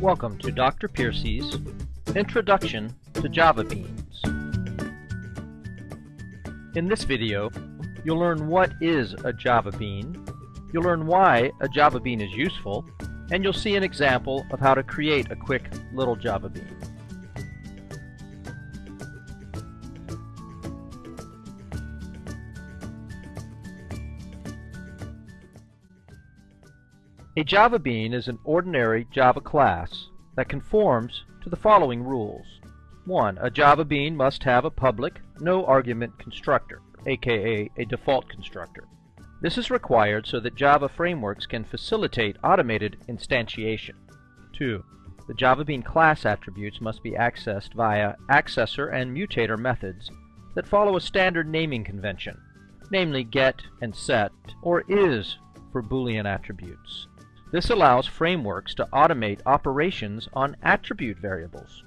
Welcome to Dr. Piercy's Introduction to Java Beans. In this video, you'll learn what is a Java Bean, you'll learn why a Java Bean is useful, and you'll see an example of how to create a quick little Java Bean. A Java Bean is an ordinary Java class that conforms to the following rules. 1. A Java Bean must have a public, no-argument constructor, aka a default constructor. This is required so that Java frameworks can facilitate automated instantiation. 2. The Java Bean class attributes must be accessed via accessor and mutator methods that follow a standard naming convention, namely get and set, or is for Boolean attributes. This allows frameworks to automate operations on attribute variables.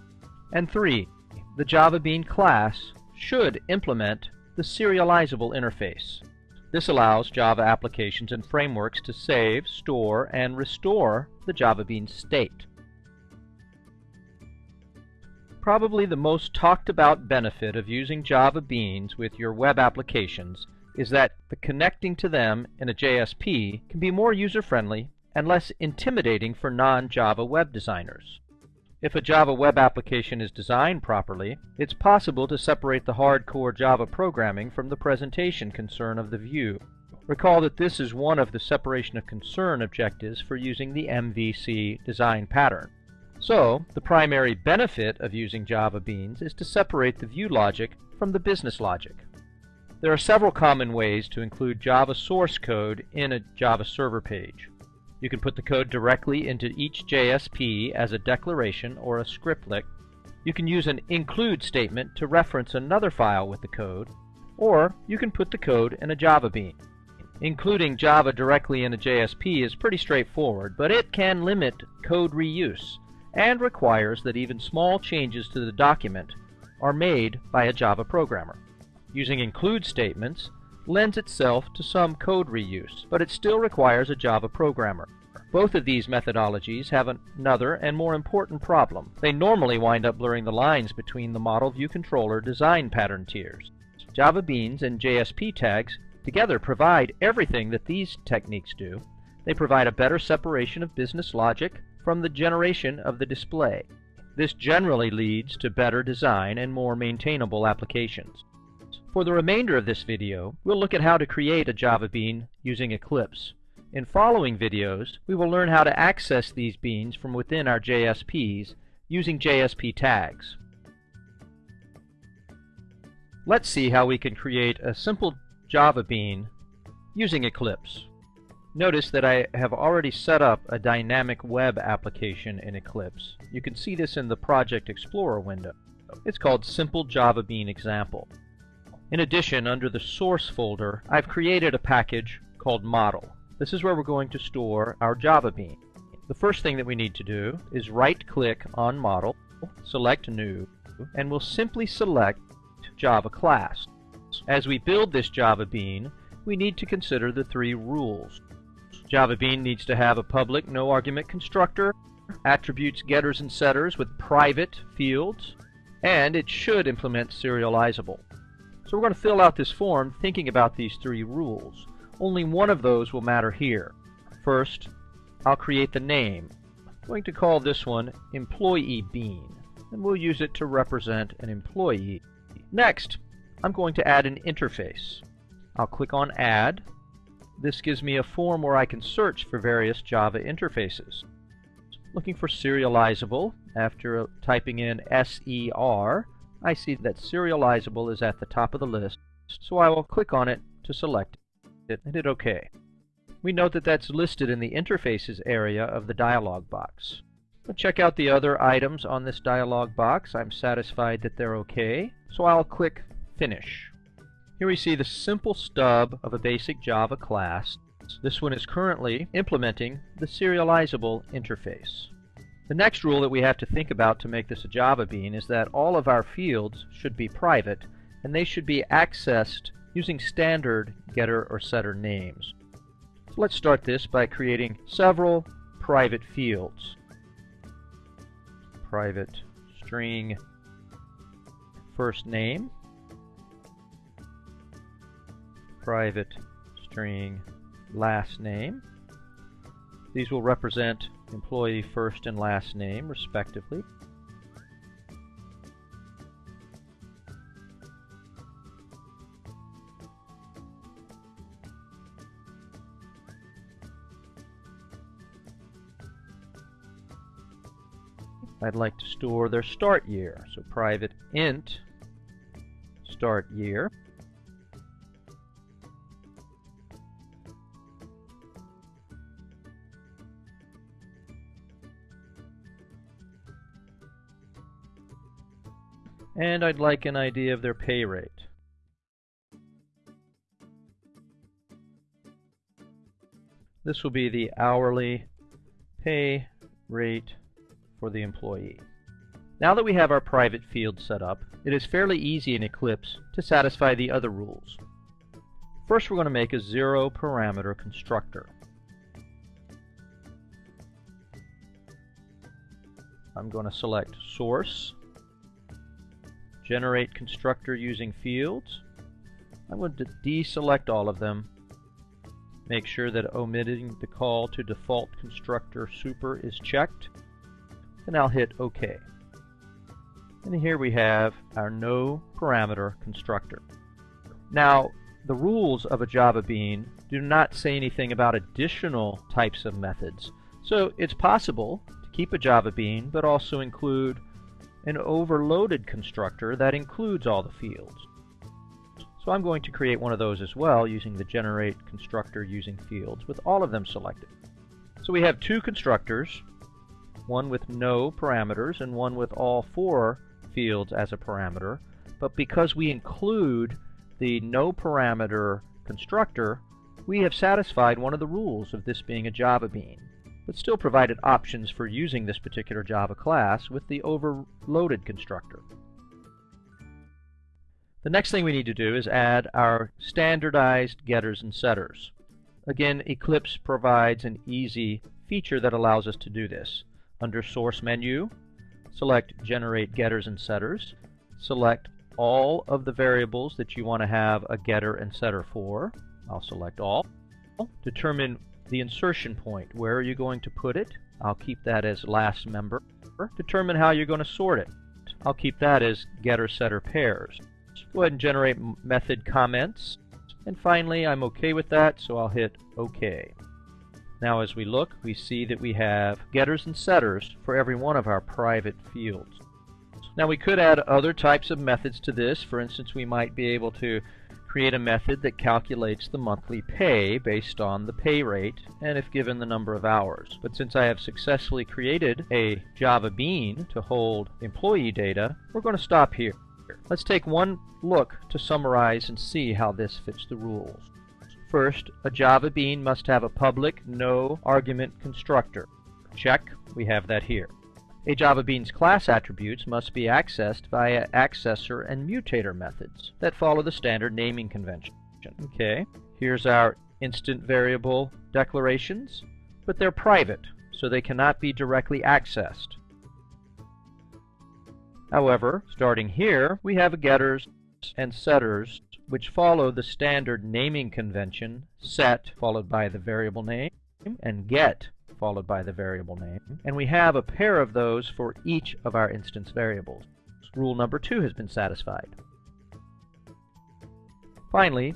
And 3. The Java Bean class should implement the serializable interface. This allows Java applications and frameworks to save, store, and restore the Java Bean state. Probably the most talked about benefit of using Java Beans with your web applications is that the connecting to them in a JSP can be more user-friendly and less intimidating for non-Java web designers. If a Java web application is designed properly, it's possible to separate the hardcore Java programming from the presentation concern of the view. Recall that this is one of the separation of concern objectives for using the MVC design pattern. So, the primary benefit of using Java Beans is to separate the view logic from the business logic. There are several common ways to include Java source code in a Java server page. You can put the code directly into each JSP as a declaration or a scriptlet. You can use an include statement to reference another file with the code, or you can put the code in a Java bean. Including Java directly in a JSP is pretty straightforward, but it can limit code reuse and requires that even small changes to the document are made by a Java programmer. Using include statements lends itself to some code reuse, but it still requires a Java programmer. Both of these methodologies have another and more important problem. They normally wind up blurring the lines between the model view controller design pattern tiers. Java Beans and JSP tags together provide everything that these techniques do. They provide a better separation of business logic from the generation of the display. This generally leads to better design and more maintainable applications. For the remainder of this video, we'll look at how to create a Java bean using Eclipse. In following videos, we will learn how to access these beans from within our JSPs using JSP tags. Let's see how we can create a simple Java bean using Eclipse. Notice that I have already set up a dynamic web application in Eclipse. You can see this in the Project Explorer window. It's called Simple Java Bean Example. In addition, under the source folder, I've created a package called model. This is where we're going to store our Java Bean. The first thing that we need to do is right-click on model, select new, and we'll simply select Java class. As we build this Java Bean, we need to consider the three rules. Java Bean needs to have a public no-argument constructor, attributes getters and setters with private fields, and it should implement serializable. So we're going to fill out this form thinking about these three rules. Only one of those will matter here. First, I'll create the name. I'm going to call this one Employee Bean, and we'll use it to represent an employee. Next, I'm going to add an interface. I'll click on Add. This gives me a form where I can search for various Java interfaces. Looking for serializable, after typing in SER, I see that serializable is at the top of the list, so I will click on it to select it and hit OK. We note that that's listed in the Interfaces area of the dialog box. We'll check out the other items on this dialog box. I'm satisfied that they're OK, so I'll click Finish. Here we see the simple stub of a basic Java class. This one is currently implementing the serializable interface. The next rule that we have to think about to make this a Java bean is that all of our fields should be private and they should be accessed using standard getter or setter names. So let's start this by creating several private fields. private string first name, private string last name. These will represent employee first and last name respectively. I'd like to store their start year. So private int start year. And I'd like an idea of their pay rate. This will be the hourly pay rate for the employee. Now that we have our private field set up, it is fairly easy in Eclipse to satisfy the other rules. First we're going to make a zero parameter constructor. I'm going to select source, generate constructor using fields. I'm going to deselect all of them. Make sure that omitting the call to default constructor super is checked and I'll hit OK. And here we have our no parameter constructor. Now, the rules of a Java Bean do not say anything about additional types of methods. So it's possible to keep a Java Bean, but also include an overloaded constructor that includes all the fields. So I'm going to create one of those as well using the generate constructor using fields with all of them selected. So we have two constructors, one with no parameters and one with all four fields as a parameter. But because we include the no parameter constructor, we have satisfied one of the rules of this being a Java bean, but still provided options for using this particular Java class with the overloaded constructor. The next thing we need to do is add our standardized getters and setters. Again, Eclipse provides an easy feature that allows us to do this. Under Source menu, select Generate Getters and Setters. Select all of the variables that you want to have a getter and setter for. I'll select all. Determine the insertion point. Where are you going to put it? I'll keep that as last member. Determine how you're going to sort it. I'll keep that as getter setter pairs. Go ahead and generate method comments. And finally, I'm okay with that, so I'll hit OK. Now as we look, we see that we have getters and setters for every one of our private fields. Now we could add other types of methods to this. For instance, we might be able to create a method that calculates the monthly pay based on the pay rate and if given the number of hours. But since I have successfully created a Java Bean to hold employee data, we're going to stop here. Let's take one look to summarize and see how this fits the rules. First, a Java bean must have a public no argument constructor. Check, we have that here. A Java Bean's class attributes must be accessed via accessor and mutator methods that follow the standard naming convention. Okay, here's our instance variable declarations, but they're private, so they cannot be directly accessed. However, starting here, we have getters and setters which follow the standard naming convention, set followed by the variable name, and get followed by the variable name. And we have a pair of those for each of our instance variables. Rule number two has been satisfied. Finally,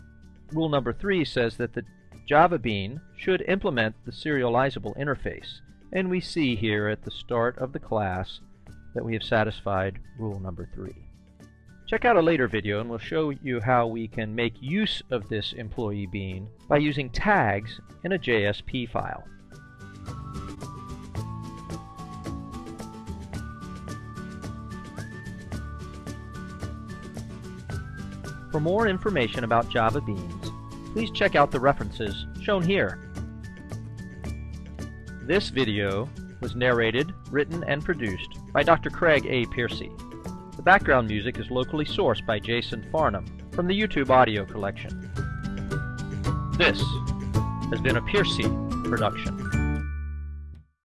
rule number three says that the Java Bean should implement the serializable interface. And we see here at the start of the class that we have satisfied rule number three. Check out a later video and we'll show you how we can make use of this employee bean by using tags in a JSP file. For more information about Java Beans, please check out the references shown here. This video was narrated, written, and produced by Dr. Craig A. Piercy The background music is locally sourced by Jason Farnham from the YouTube audio collection. This has been a Piercy production.